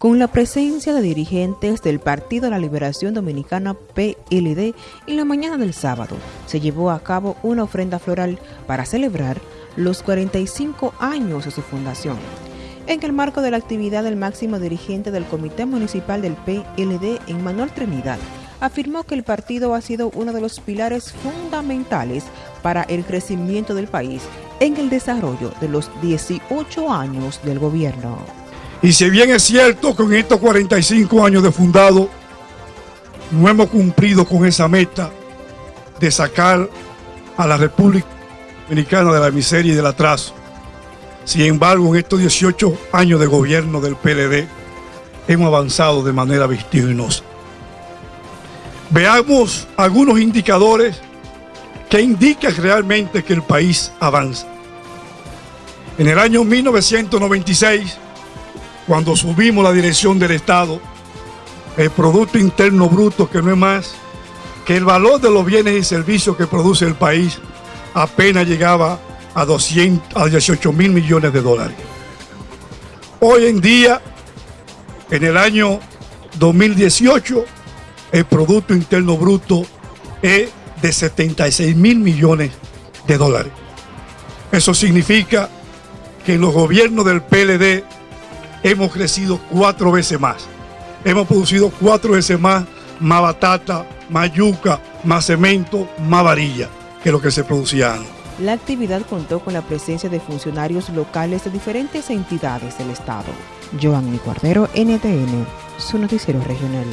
con la presencia de dirigentes del Partido de la Liberación Dominicana PLD, en la mañana del sábado se llevó a cabo una ofrenda floral para celebrar los 45 años de su fundación. En el marco de la actividad del máximo dirigente del Comité Municipal del PLD, Manuel Trinidad, afirmó que el partido ha sido uno de los pilares fundamentales para el crecimiento del país en el desarrollo de los 18 años del gobierno. Y si bien es cierto que en estos 45 años de fundado no hemos cumplido con esa meta de sacar a la República Dominicana de la miseria y del atraso, sin embargo en estos 18 años de gobierno del PLD hemos avanzado de manera vertiginosa. Veamos algunos indicadores que indican realmente que el país avanza. En el año 1996, cuando subimos la dirección del Estado, el Producto Interno Bruto, que no es más que el valor de los bienes y servicios que produce el país, apenas llegaba a, 200, a 18 mil millones de dólares. Hoy en día, en el año 2018, el Producto Interno Bruto es de 76 mil millones de dólares. Eso significa que en los gobiernos del PLD hemos crecido cuatro veces más. Hemos producido cuatro veces más, más batata, más yuca, más cemento, más varilla que lo que se producía antes. La actividad contó con la presencia de funcionarios locales de diferentes entidades del Estado. Joanny Cordero, NTN, su noticiero regional.